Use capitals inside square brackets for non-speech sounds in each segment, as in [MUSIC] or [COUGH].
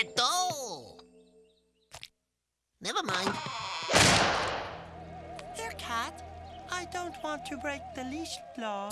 Quieto! Never mind. Here, cat. I don't want to break the leash law.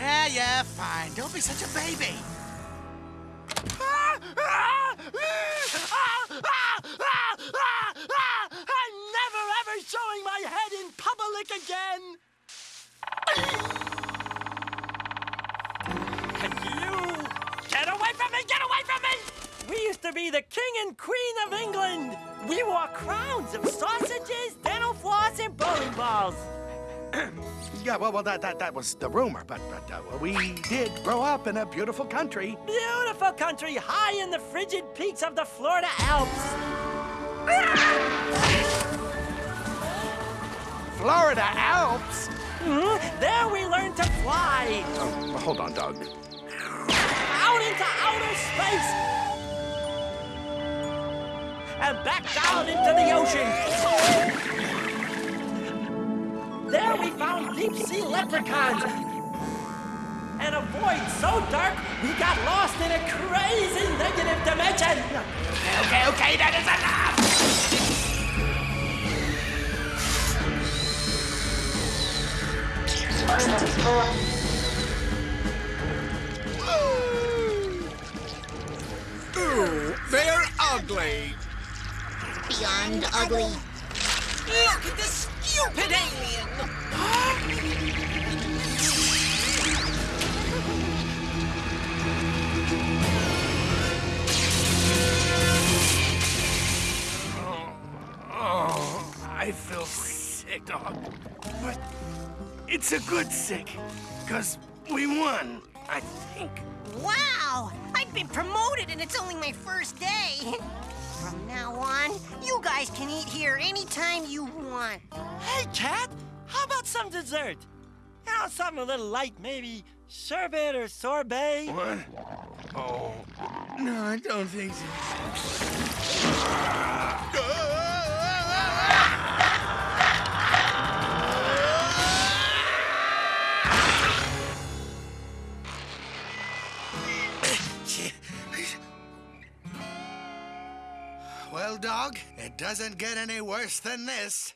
Yeah, yeah, fine. Don't be such a baby. I'm never ever showing my head in public again! And you! Get away from me! Get away from me! We used to be the king and queen of England! We wore crowns of sausages, dental floss, and bowling balls! [CLEARS THROAT] Yeah, well, well, that that, that was the rumor, but but uh, we did grow up in a beautiful country. Beautiful country high in the frigid peaks of the Florida Alps! [LAUGHS] Florida Alps. Mhm, There we learned to fly! Oh, hold on, Dog. out into outer space and back down into the ocean. There we found deep sea leprechauns and a void so dark we got lost in a crazy negative dimension. Okay, okay, that is enough. Ooh, they're ugly. Beyond ugly. Look at this stupid alien! Oh, I feel sick, dog. But it's a good sick, because we won, I think. Wow! I've been promoted and it's only my first day. [LAUGHS] From now on, you guys can eat here anytime you want. Hey, Cat, how about some dessert? You know, something a little light, maybe sherbet or sorbet. What? Oh, no, I don't think so. [LAUGHS] Well, dog, it doesn't get any worse than this.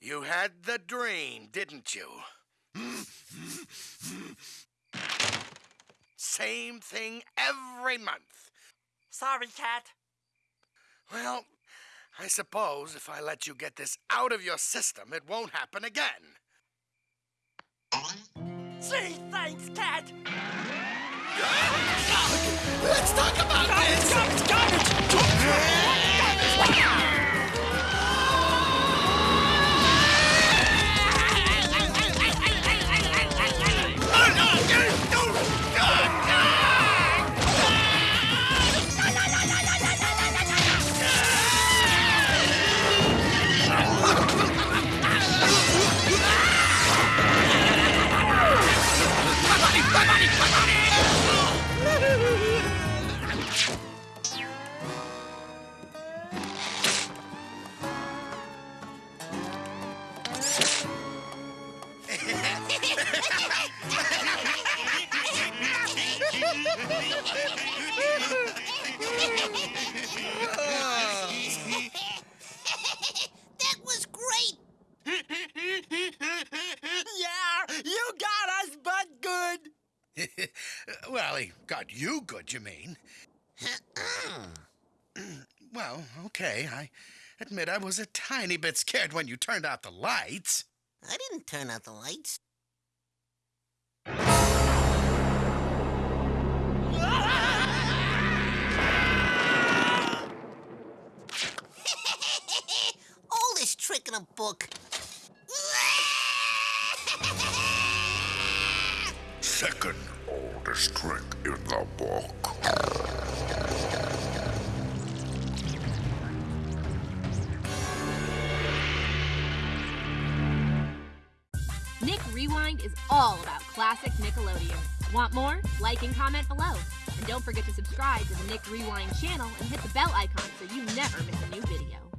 You had the dream, didn't you? Same thing every month. Sorry, Cat. Well, I suppose if I let you get this out of your system, it won't happen again. Gee, thanks, Cat. Let's talk about Garbage, garbage, garbage! That was great! Yeah, you got us, but good. [LAUGHS] well, he got you good, you mean? Uh-uh. well, okay. I admit I was a tiny bit scared when you turned out the lights. I didn't turn out the lights. In a book. Second oldest trick in the book. Nick Rewind is all about classic Nickelodeon. Want more? Like and comment below. And don't forget to subscribe to the Nick Rewind channel and hit the bell icon so you never miss a new video.